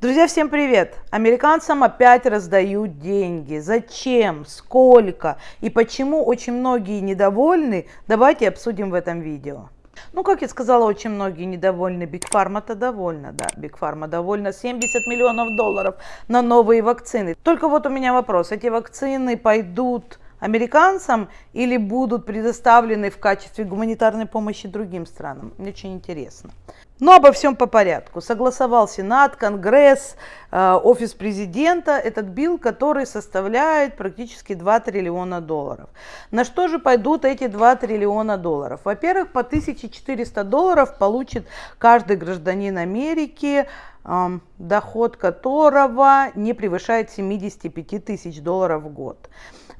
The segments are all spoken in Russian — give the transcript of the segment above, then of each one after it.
Друзья, всем привет! Американцам опять раздают деньги. Зачем? Сколько? И почему очень многие недовольны? Давайте обсудим в этом видео. Ну, как я сказала, очень многие недовольны. Big Pharma-то довольна, да. Big Pharma довольна 70 миллионов долларов на новые вакцины. Только вот у меня вопрос. Эти вакцины пойдут американцам или будут предоставлены в качестве гуманитарной помощи другим странам? Мне очень интересно. Но обо всем по порядку. Согласовал Сенат, Конгресс, э, Офис президента этот билл, который составляет практически 2 триллиона долларов. На что же пойдут эти 2 триллиона долларов? Во-первых, по 1400 долларов получит каждый гражданин Америки, доход которого не превышает 75 тысяч долларов в год.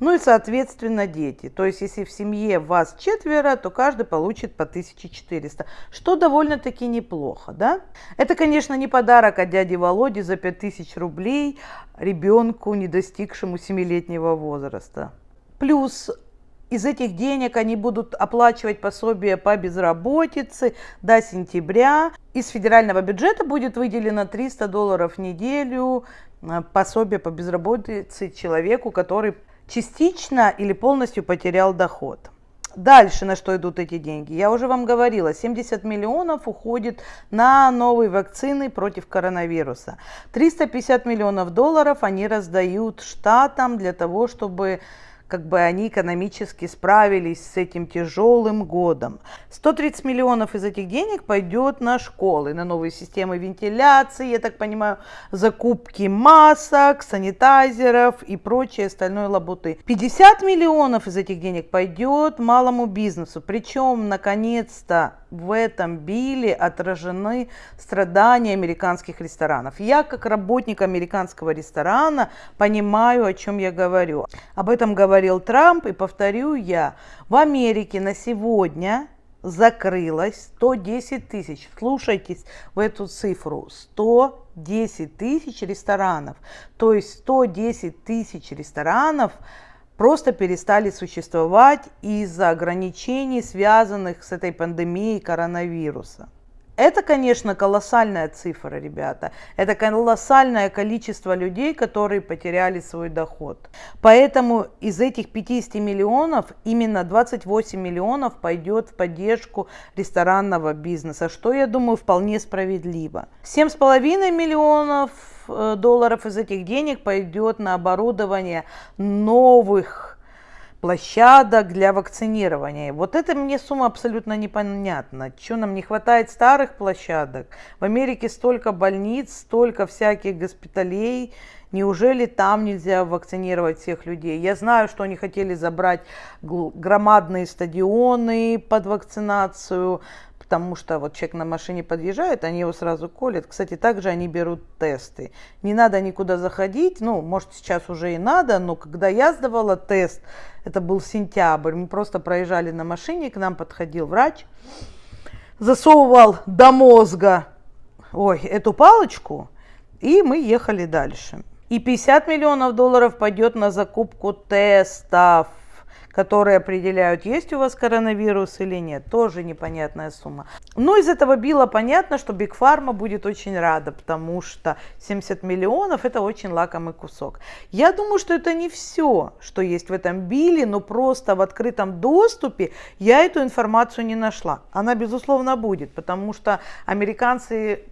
Ну и, соответственно, дети. То есть, если в семье вас четверо, то каждый получит по 1400, что довольно-таки неплохо, да? Это, конечно, не подарок от дяди Володи за 5000 рублей ребенку, не достигшему 7-летнего возраста. Плюс из этих денег они будут оплачивать пособие по безработице до сентября. Из федерального бюджета будет выделено 300 долларов в неделю э, пособие по безработице человеку, который частично или полностью потерял доход. Дальше на что идут эти деньги? Я уже вам говорила, 70 миллионов уходит на новые вакцины против коронавируса. 350 миллионов долларов они раздают штатам для того, чтобы как бы они экономически справились с этим тяжелым годом. 130 миллионов из этих денег пойдет на школы, на новые системы вентиляции, я так понимаю, закупки масок, санитайзеров и прочие остальной лабуты. 50 миллионов из этих денег пойдет малому бизнесу, причем наконец-то в этом билле отражены страдания американских ресторанов. Я, как работник американского ресторана, понимаю, о чем я говорю. Об этом говорил Трамп, и повторю я, в Америке на сегодня закрылось 110 тысяч. Слушайтесь в эту цифру. 110 тысяч ресторанов. То есть 110 тысяч ресторанов – просто перестали существовать из-за ограничений, связанных с этой пандемией коронавируса. Это, конечно, колоссальная цифра, ребята. Это колоссальное количество людей, которые потеряли свой доход. Поэтому из этих 50 миллионов именно 28 миллионов пойдет в поддержку ресторанного бизнеса, что, я думаю, вполне справедливо. 7,5 миллионов Э, долларов из этих денег пойдет на оборудование новых площадок для вакцинирования. Вот это мне сумма абсолютно непонятна. Что нам не хватает старых площадок? В Америке столько больниц, столько всяких госпиталей. Неужели там нельзя вакцинировать всех людей? Я знаю, что они хотели забрать громадные стадионы под вакцинацию, потому что вот человек на машине подъезжает, они его сразу колят. Кстати, также они берут тесты. Не надо никуда заходить, ну, может, сейчас уже и надо, но когда я сдавала тест, это был сентябрь, мы просто проезжали на машине, к нам подходил врач, засовывал до мозга, ой, эту палочку, и мы ехали дальше. И 50 миллионов долларов пойдет на закупку тестов которые определяют, есть у вас коронавирус или нет. Тоже непонятная сумма. Но из этого билла понятно, что Биг Фарма будет очень рада, потому что 70 миллионов это очень лакомый кусок. Я думаю, что это не все, что есть в этом билле, но просто в открытом доступе я эту информацию не нашла. Она, безусловно, будет, потому что американцы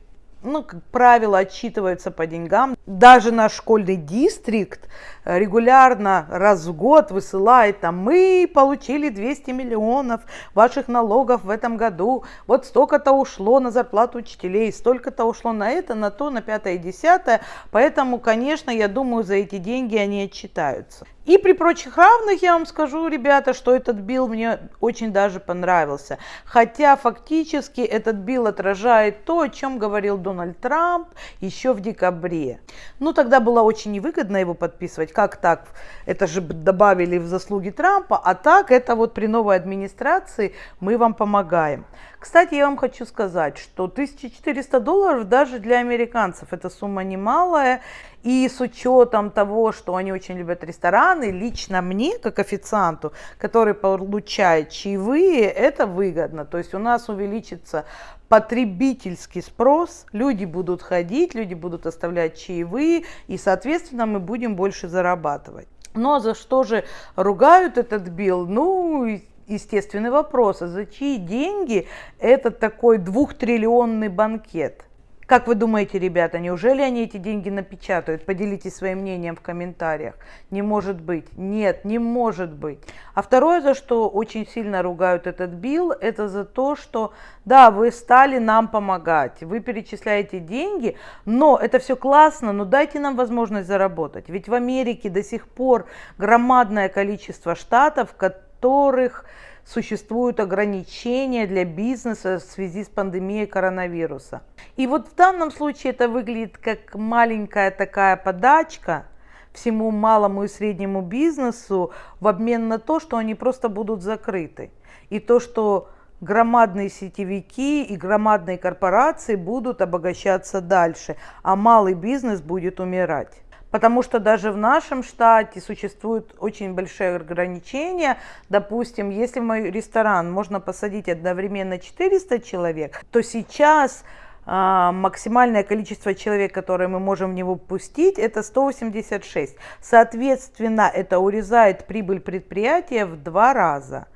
ну, как правило, отчитываются по деньгам. Даже наш школьный дистрикт э, регулярно раз в год высылает, там, мы получили 200 миллионов ваших налогов в этом году, вот столько-то ушло на зарплату учителей, столько-то ушло на это, на то, на пятое и десятое. Поэтому, конечно, я думаю, за эти деньги они отчитаются. И при прочих равных я вам скажу, ребята, что этот билл мне очень даже понравился. Хотя фактически этот билл отражает то, о чем говорил Дональд Трамп еще в декабре. Ну, тогда было очень невыгодно его подписывать. Как так? Это же добавили в заслуги Трампа, а так это вот при новой администрации мы вам помогаем. Кстати, я вам хочу сказать, что 1400 долларов даже для американцев это сумма немалая. И с учетом того, что они очень любят рестораны, лично мне, как официанту, который получает чаевые, это выгодно. То есть у нас увеличится потребительский спрос, люди будут ходить, люди будут оставлять чаевые, и, соответственно, мы будем больше зарабатывать. Но за что же ругают этот билл? Ну, естественный вопрос, а за чьи деньги этот такой двухтриллионный банкет? Как вы думаете, ребята, неужели они эти деньги напечатают? Поделитесь своим мнением в комментариях. Не может быть. Нет, не может быть. А второе, за что очень сильно ругают этот билл, это за то, что да, вы стали нам помогать, вы перечисляете деньги, но это все классно, но дайте нам возможность заработать. Ведь в Америке до сих пор громадное количество штатов, которых существуют ограничения для бизнеса в связи с пандемией коронавируса. И вот в данном случае это выглядит как маленькая такая подачка всему малому и среднему бизнесу в обмен на то, что они просто будут закрыты. И то, что громадные сетевики и громадные корпорации будут обогащаться дальше, а малый бизнес будет умирать. Потому что даже в нашем штате существуют очень большие ограничения. Допустим, если мой ресторан можно посадить одновременно 400 человек, то сейчас а, максимальное количество человек, которое мы можем в него пустить, это 186. Соответственно, это урезает прибыль предприятия в два раза,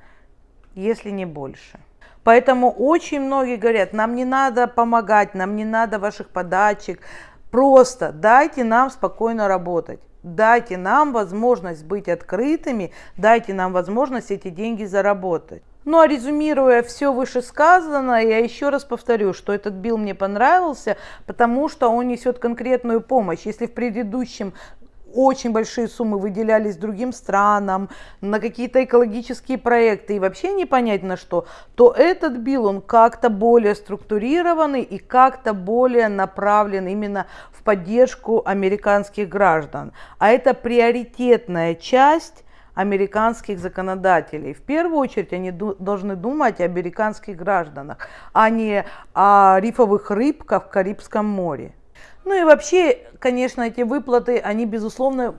если не больше. Поэтому очень многие говорят, нам не надо помогать, нам не надо ваших подачек, Просто дайте нам спокойно работать. Дайте нам возможность быть открытыми, дайте нам возможность эти деньги заработать. Ну а резюмируя все вышесказанное, я еще раз повторю, что этот билл мне понравился, потому что он несет конкретную помощь. Если в предыдущем очень большие суммы выделялись другим странам, на какие-то экологические проекты и вообще не понять на что, то этот билл, он как-то более структурированный и как-то более направлен именно в поддержку американских граждан. А это приоритетная часть американских законодателей. В первую очередь они должны думать о американских гражданах, а не о рифовых рыбках в Карибском море. Ну и вообще, конечно, эти выплаты, они, безусловно,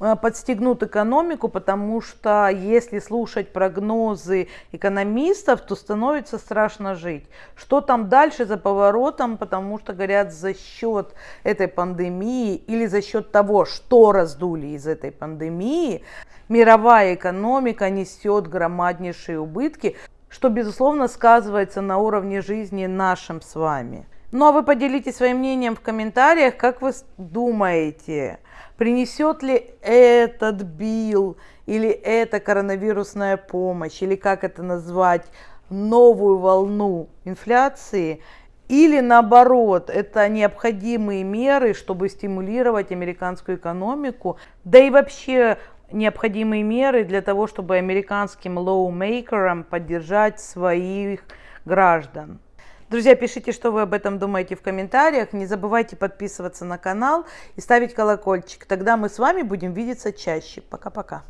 э, подстегнут экономику, потому что если слушать прогнозы экономистов, то становится страшно жить. Что там дальше за поворотом, потому что, говорят, за счет этой пандемии или за счет того, что раздули из этой пандемии, мировая экономика несет громаднейшие убытки, что, безусловно, сказывается на уровне жизни нашим с вами. Ну а вы поделитесь своим мнением в комментариях, как вы думаете, принесет ли этот бил или эта коронавирусная помощь, или как это назвать, новую волну инфляции, или наоборот, это необходимые меры, чтобы стимулировать американскую экономику, да и вообще необходимые меры для того, чтобы американским lawmaker ам поддержать своих граждан. Друзья, пишите, что вы об этом думаете в комментариях. Не забывайте подписываться на канал и ставить колокольчик. Тогда мы с вами будем видеться чаще. Пока-пока.